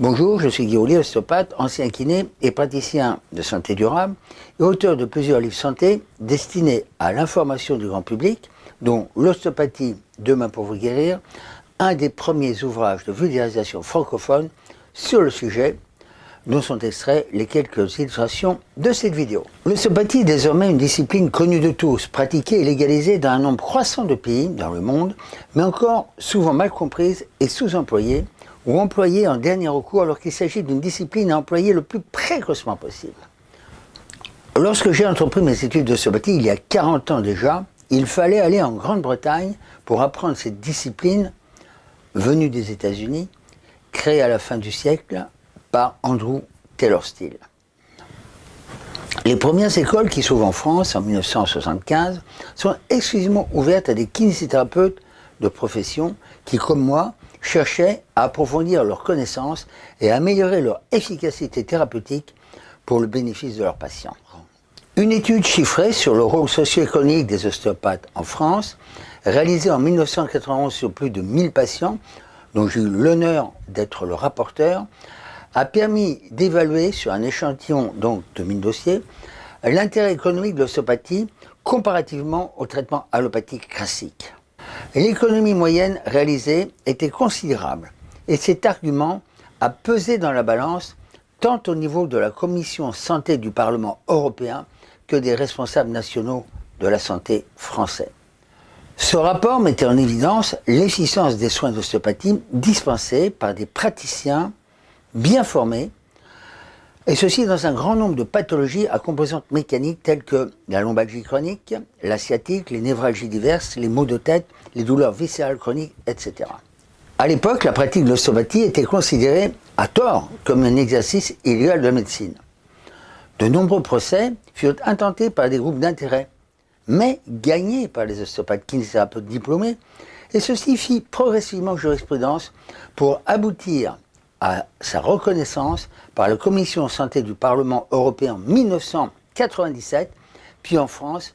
Bonjour, je suis Guillaume ostéopathe, ancien kiné et praticien de santé durable et auteur de plusieurs livres santé destinés à l'information du grand public, dont L'ostéopathie, demain pour vous guérir, un des premiers ouvrages de vulgarisation francophone sur le sujet, dont sont extraits les quelques illustrations de cette vidéo. L'ostéopathie est désormais une discipline connue de tous, pratiquée et légalisée dans un nombre croissant de pays dans le monde, mais encore souvent mal comprise et sous-employée, ou employé en dernier recours alors qu'il s'agit d'une discipline à employer le plus précocement possible. Lorsque j'ai entrepris mes études de sobatie il y a 40 ans déjà, il fallait aller en Grande-Bretagne pour apprendre cette discipline venue des États-Unis, créée à la fin du siècle par Andrew Taylor Steele. Les premières écoles qui s'ouvrent en France en 1975 sont exclusivement ouvertes à des kinésithérapeutes de profession qui, comme moi, cherchaient à approfondir leurs connaissances et à améliorer leur efficacité thérapeutique pour le bénéfice de leurs patients. Une étude chiffrée sur le rôle socio-économique des ostéopathes en France, réalisée en 1991 sur plus de 1000 patients, dont j'ai eu l'honneur d'être le rapporteur, a permis d'évaluer sur un échantillon donc de 1000 dossiers l'intérêt économique de l'ostéopathie comparativement au traitement allopathique classique. L'économie moyenne réalisée était considérable et cet argument a pesé dans la balance tant au niveau de la Commission santé du Parlement européen que des responsables nationaux de la santé français. Ce rapport mettait en évidence l'efficience des soins d'ostéopathie dispensés par des praticiens bien formés et ceci dans un grand nombre de pathologies à composantes mécaniques telles que la lombalgie chronique, la sciatique, les névralgies diverses, les maux de tête, les douleurs viscérales chroniques, etc. À l'époque, la pratique de l'ostéopathie était considérée, à tort, comme un exercice illégal de la médecine. De nombreux procès furent intentés par des groupes d'intérêt, mais gagnés par les ostéopathes kinésithérapeutes diplômés, et ceci fit progressivement jurisprudence pour aboutir à sa reconnaissance par la Commission santé du Parlement européen en 1997, puis en France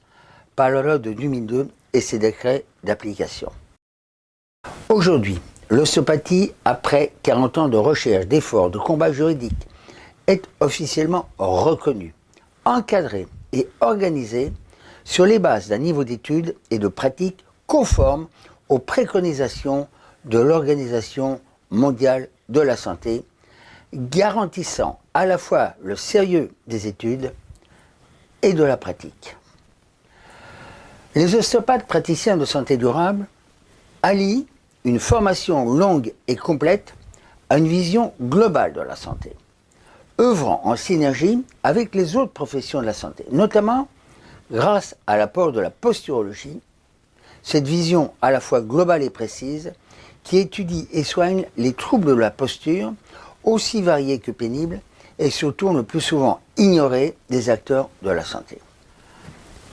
par la loi de 2002 et ses décrets d'application. Aujourd'hui, l'ostéopathie, après 40 ans de recherche, d'efforts, de combats juridiques, est officiellement reconnue, encadrée et organisée sur les bases d'un niveau d'études et de pratiques conforme aux préconisations de l'Organisation mondiale de la santé, garantissant à la fois le sérieux des études et de la pratique. Les ostéopathes praticiens de santé durable allient une formation longue et complète à une vision globale de la santé, œuvrant en synergie avec les autres professions de la santé, notamment grâce à l'apport de la posturologie, cette vision à la fois globale et précise qui étudie et soigne les troubles de la posture, aussi variés que pénibles, et surtout le plus souvent ignorés des acteurs de la santé.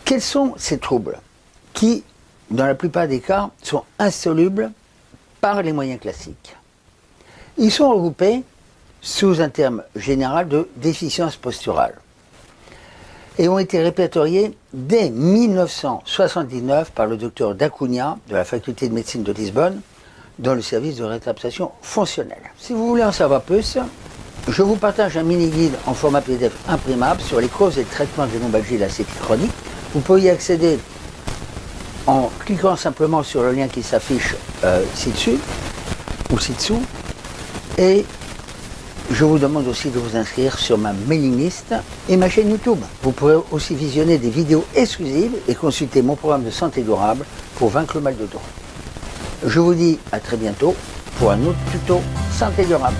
Quels sont ces troubles qui, dans la plupart des cas, sont insolubles par les moyens classiques? Ils sont regroupés sous un terme général de déficience posturale et ont été répertoriés dès 1979 par le docteur Dacunia de la faculté de médecine de Lisbonne dans le service de rétraptation fonctionnelle. Si vous voulez en savoir plus, je vous partage un mini-guide en format PDF imprimable sur les causes et le traitement des lombalgies et la chronique. Vous pouvez y accéder en cliquant simplement sur le lien qui s'affiche euh, ci-dessus ou ci-dessous. Et je vous demande aussi de vous inscrire sur ma mailing list et ma chaîne YouTube. Vous pourrez aussi visionner des vidéos exclusives et consulter mon programme de santé durable pour vaincre le mal de dos. Je vous dis à très bientôt pour un autre tuto santé durable.